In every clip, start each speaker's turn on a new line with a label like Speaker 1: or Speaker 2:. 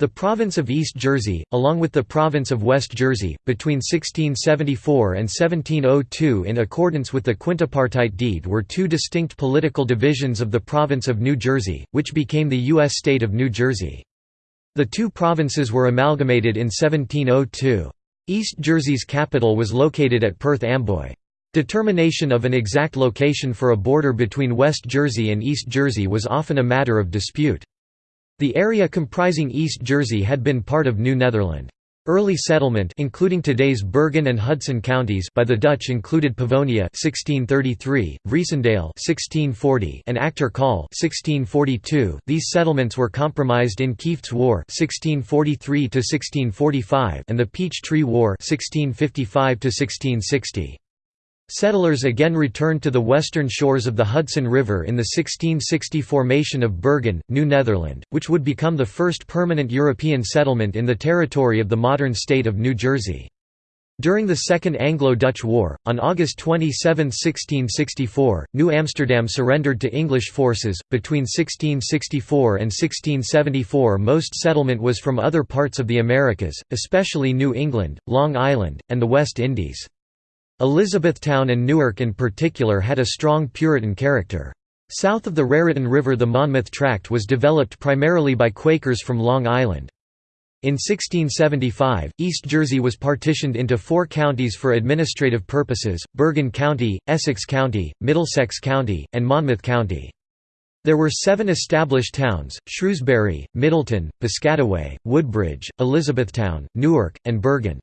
Speaker 1: The province of East Jersey, along with the province of West Jersey, between 1674 and 1702 in accordance with the quintipartite deed were two distinct political divisions of the province of New Jersey, which became the U.S. state of New Jersey. The two provinces were amalgamated in 1702. East Jersey's capital was located at Perth Amboy. Determination of an exact location for a border between West Jersey and East Jersey was often a matter of dispute. The area comprising East Jersey had been part of New Netherland. Early settlement including today's Bergen and Hudson counties by the Dutch included Pavonia 1633, Vriessendael 1640 and Achter Col 1642. These settlements were compromised in Kieft's War 1643 1645 and the Peach Tree War 1655 1660. Settlers again returned to the western shores of the Hudson River in the 1660 formation of Bergen, New Netherland, which would become the first permanent European settlement in the territory of the modern state of New Jersey. During the Second Anglo-Dutch War, on August 27, 1664, New Amsterdam surrendered to English forces. Between 1664 and 1674, most settlement was from other parts of the Americas, especially New England, Long Island, and the West Indies. Elizabethtown and Newark in particular had a strong Puritan character. South of the Raritan River the Monmouth Tract was developed primarily by Quakers from Long Island. In 1675, East Jersey was partitioned into four counties for administrative purposes, Bergen County, Essex County, Middlesex County, and Monmouth County. There were seven established towns, Shrewsbury, Middletown, Piscataway, Woodbridge, Elizabethtown, Newark, and Bergen.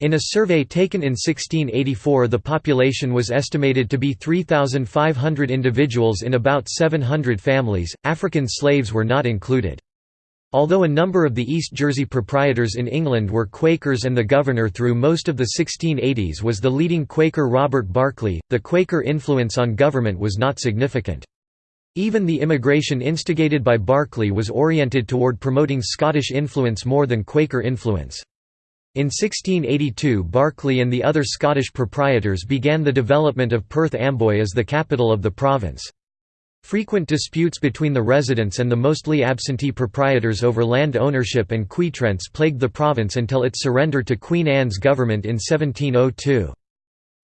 Speaker 1: In a survey taken in 1684 the population was estimated to be 3,500 individuals in about 700 families, African slaves were not included. Although a number of the East Jersey proprietors in England were Quakers and the governor through most of the 1680s was the leading Quaker Robert Barclay, the Quaker influence on government was not significant. Even the immigration instigated by Barclay was oriented toward promoting Scottish influence more than Quaker influence. In 1682 Barclay and the other Scottish proprietors began the development of Perth Amboy as the capital of the province. Frequent disputes between the residents and the mostly absentee proprietors over land ownership and quitrents plagued the province until its surrender to Queen Anne's government in 1702.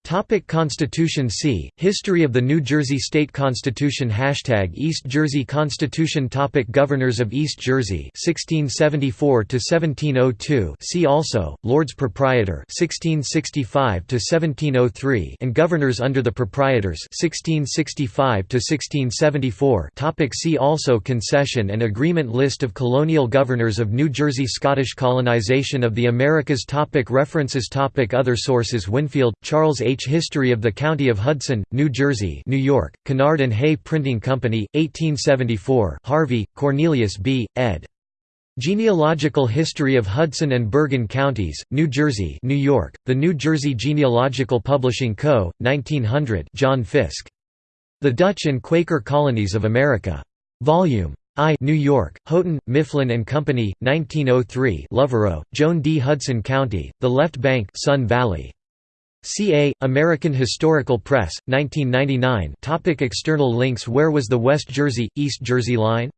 Speaker 1: Topic Constitution C. History of the New Jersey State Constitution Hashtag East Jersey Constitution Topic Governors of East Jersey 1674 to 1702 See also Lords Proprietor 1665 to 1703 and Governors under the Proprietors 1665 to 1674 Topic See also Concession and Agreement List of colonial governors of New Jersey Scottish colonization of the Americas topic References topic Other sources Winfield Charles H. H. History of the County of Hudson, New Jersey New York, Kennard and Hay Printing Company, 1874 Harvey, Cornelius B., ed. Genealogical History of Hudson and Bergen Counties, New Jersey New York, The New Jersey Genealogical Publishing Co., 1900 John Fiske. The Dutch and Quaker Colonies of America. Volume I New York, Houghton, Mifflin and Company, 1903 Lovero, Joan D. Hudson County, The Left Bank Sun Valley. CA, American Historical Press, 1999 Topic External links Where was the West Jersey, East Jersey Line?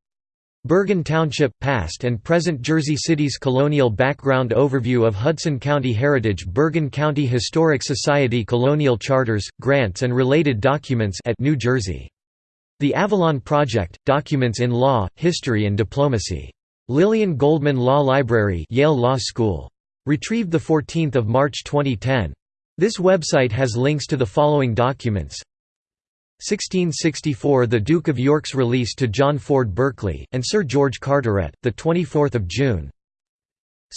Speaker 1: Bergen Township – Past and present Jersey City's colonial background Overview of Hudson County Heritage Bergen County Historic Society Colonial Charters, Grants and related documents at New Jersey. The Avalon Project – Documents in Law, History and Diplomacy. Lillian Goldman Law Library Yale Law School. Retrieved 14 March 2010. This website has links to the following documents. 1664 – The Duke of York's release to John Lord Berkeley, and Sir George Carteret, 24 June.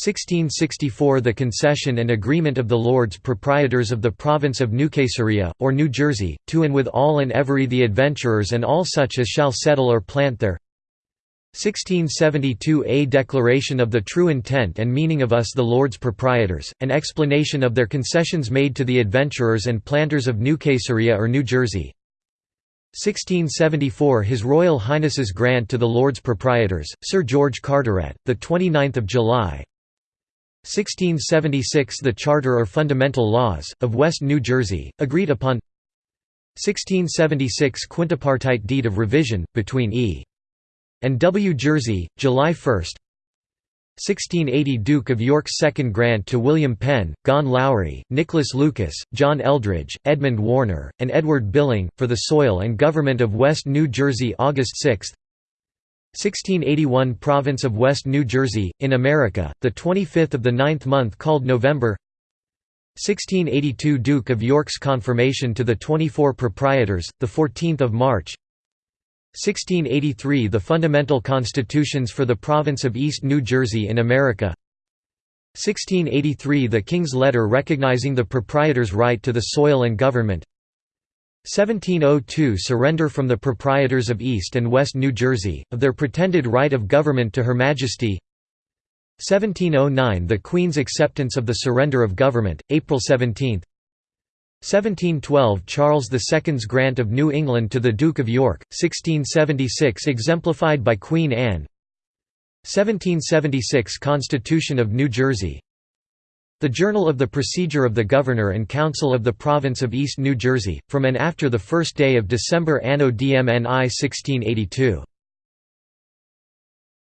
Speaker 1: 1664 – The concession and agreement of the Lords Proprietors of the Province of New Caesarea, or New Jersey, to and with all and every the adventurers and all such as shall settle or plant there 1672 A declaration of the true intent and meaning of us the Lords Proprietors, an explanation of their concessions made to the adventurers and planters of New Caesarea or New Jersey. 1674 His Royal Highness's grant to the Lords Proprietors, Sir George Carteret, 29 July. 1676 The Charter or Fundamental Laws, of West New Jersey, agreed upon. 1676 Quintipartite Deed of Revision, between E and W. Jersey, July 1 1680 Duke of York's second grant to William Penn, Gawen Lawrie, Nicholas Lucas, John Eldridge, Edmund Warner, and Edward Billing, for the soil and government of West New Jersey August 6 1681 Province of West New Jersey, in America, the 25th of the ninth month called November. 1682 Duke of York's confirmation to the 24 proprietors, the 14th of March 1683 The fundamental constitutions for the province of East New Jersey in America. 1683 The King's letter recognizing the proprietor's right to the soil and government. 1702 Surrender from the proprietors of East and West New Jersey, of their pretended right of government to Her Majesty. 1709 The Queen's acceptance of the surrender of government, April 17 1712 Charles II's grant of New England to the Duke of York, 1676 exemplified by Queen Anne. 1776 Constitution of New Jersey. The Journal of the Procedure of the Governor and Council of the Province of East New Jersey, from and after the first day of December Anno DMNI 1682